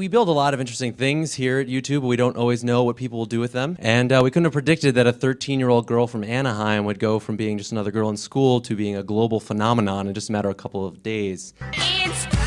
we build a lot of interesting things here at YouTube, but we don't always know what people will do with them. And uh, we couldn't have predicted that a 13 year old girl from Anaheim would go from being just another girl in school to being a global phenomenon in just a matter of a couple of days. It's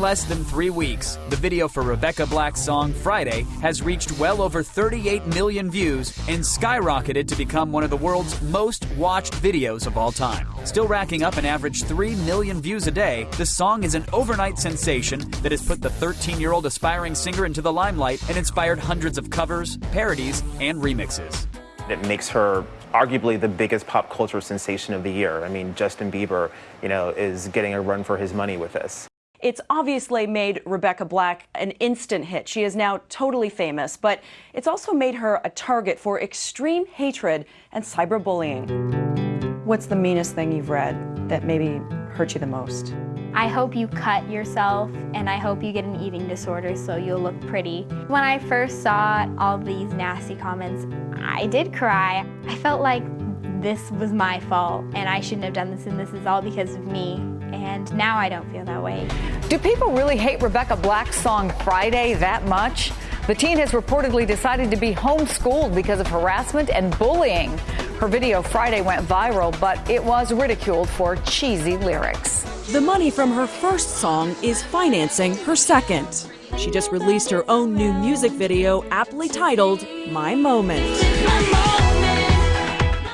In less than three weeks, the video for Rebecca Black's song Friday has reached well over 38 million views and skyrocketed to become one of the world's most watched videos of all time. Still racking up an average 3 million views a day, the song is an overnight sensation that has put the 13 year old aspiring singer into the limelight and inspired hundreds of covers, parodies, and remixes. It makes her arguably the biggest pop culture sensation of the year. I mean, Justin Bieber, you know, is getting a run for his money with this. It's obviously made Rebecca Black an instant hit. She is now totally famous, but it's also made her a target for extreme hatred and cyberbullying. What's the meanest thing you've read that maybe hurt you the most? I hope you cut yourself and I hope you get an eating disorder so you'll look pretty. When I first saw all these nasty comments, I did cry. I felt like this was my fault and I shouldn't have done this and this is all because of me. And now I don't feel that way. Do people really hate Rebecca Black's song Friday that much? The teen has reportedly decided to be homeschooled because of harassment and bullying. Her video Friday went viral, but it was ridiculed for cheesy lyrics. The money from her first song is financing her second. She just released her own new music video, aptly titled My Moment.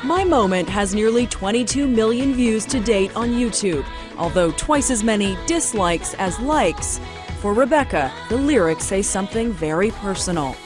My Moment has nearly 22 million views to date on YouTube, although twice as many dislikes as likes. For Rebecca, the lyrics say something very personal.